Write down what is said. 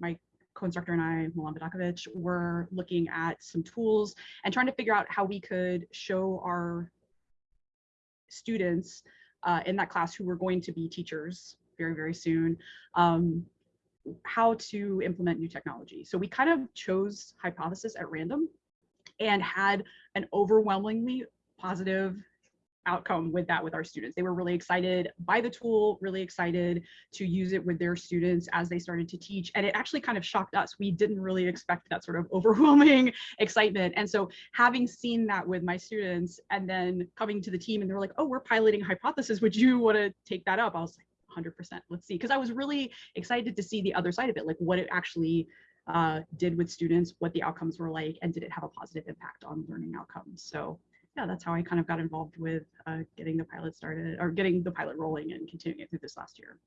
my co-instructor and I, Milan Vidakovic, were looking at some tools and trying to figure out how we could show our students uh, in that class who were going to be teachers very, very soon, um, how to implement new technology. So we kind of chose hypothesis at random and had an overwhelmingly positive outcome with that with our students. They were really excited by the tool, really excited to use it with their students as they started to teach. And it actually kind of shocked us. We didn't really expect that sort of overwhelming excitement. And so having seen that with my students and then coming to the team and they're like, oh, we're piloting hypothesis. Would you want to take that up? I was like, 100%, let's see. Because I was really excited to see the other side of it, like what it actually uh, did with students, what the outcomes were like, and did it have a positive impact on learning outcomes? So yeah, that's how I kind of got involved with uh, getting the pilot started or getting the pilot rolling and continuing it through this last year.